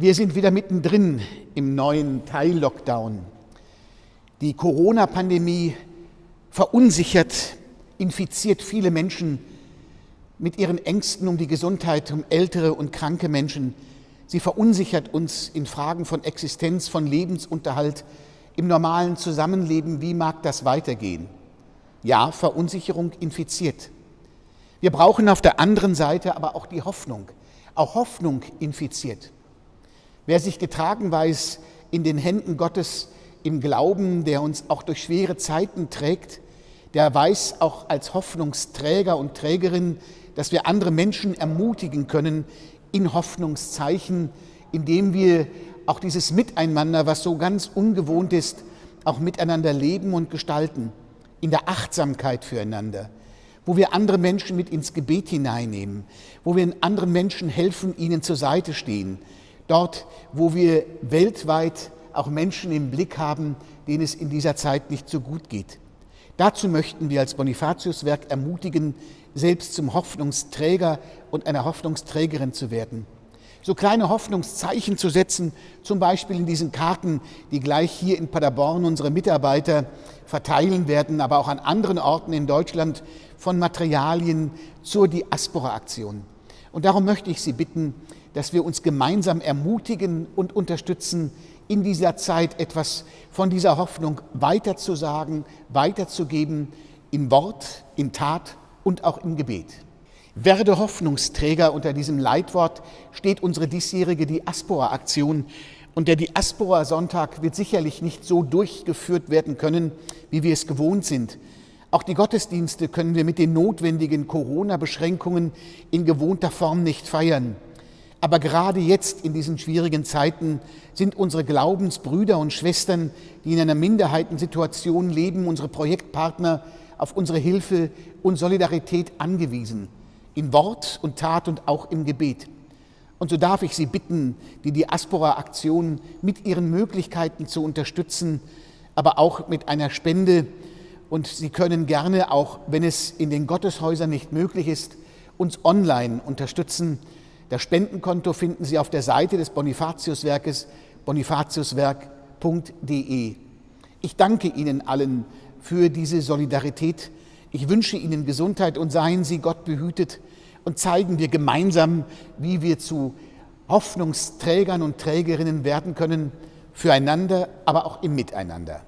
Wir sind wieder mittendrin im neuen Teil-Lockdown. Die Corona-Pandemie verunsichert, infiziert viele Menschen mit ihren Ängsten um die Gesundheit, um ältere und kranke Menschen. Sie verunsichert uns in Fragen von Existenz, von Lebensunterhalt, im normalen Zusammenleben. Wie mag das weitergehen? Ja, Verunsicherung infiziert. Wir brauchen auf der anderen Seite aber auch die Hoffnung. Auch Hoffnung infiziert. Wer sich getragen weiß in den Händen Gottes im Glauben, der uns auch durch schwere Zeiten trägt, der weiß auch als Hoffnungsträger und Trägerin, dass wir andere Menschen ermutigen können in Hoffnungszeichen, indem wir auch dieses Miteinander, was so ganz ungewohnt ist, auch miteinander leben und gestalten, in der Achtsamkeit füreinander, wo wir andere Menschen mit ins Gebet hineinnehmen, wo wir anderen Menschen helfen, ihnen zur Seite stehen, dort, wo wir weltweit auch Menschen im Blick haben, denen es in dieser Zeit nicht so gut geht. Dazu möchten wir als Bonifatiuswerk ermutigen, selbst zum Hoffnungsträger und einer Hoffnungsträgerin zu werden. So kleine Hoffnungszeichen zu setzen, zum Beispiel in diesen Karten, die gleich hier in Paderborn unsere Mitarbeiter verteilen werden, aber auch an anderen Orten in Deutschland von Materialien zur Diaspora-Aktion. Und darum möchte ich Sie bitten, dass wir uns gemeinsam ermutigen und unterstützen, in dieser Zeit etwas von dieser Hoffnung weiterzusagen, weiterzugeben, in Wort, in Tat und auch im Gebet. Werde Hoffnungsträger unter diesem Leitwort steht unsere diesjährige Diaspora-Aktion. Und der Diaspora-Sonntag wird sicherlich nicht so durchgeführt werden können, wie wir es gewohnt sind. Auch die Gottesdienste können wir mit den notwendigen Corona-Beschränkungen in gewohnter Form nicht feiern. Aber gerade jetzt in diesen schwierigen Zeiten sind unsere Glaubensbrüder und Schwestern, die in einer Minderheitensituation leben, unsere Projektpartner auf unsere Hilfe und Solidarität angewiesen, in Wort und Tat und auch im Gebet. Und so darf ich Sie bitten, die Diaspora-Aktion mit ihren Möglichkeiten zu unterstützen, aber auch mit einer Spende. Und Sie können gerne, auch wenn es in den Gotteshäusern nicht möglich ist, uns online unterstützen das Spendenkonto finden Sie auf der Seite des Bonifatiuswerkes bonifatiuswerk.de. Ich danke Ihnen allen für diese Solidarität. Ich wünsche Ihnen Gesundheit und seien Sie Gott behütet und zeigen wir gemeinsam, wie wir zu Hoffnungsträgern und Trägerinnen werden können, füreinander, aber auch im Miteinander.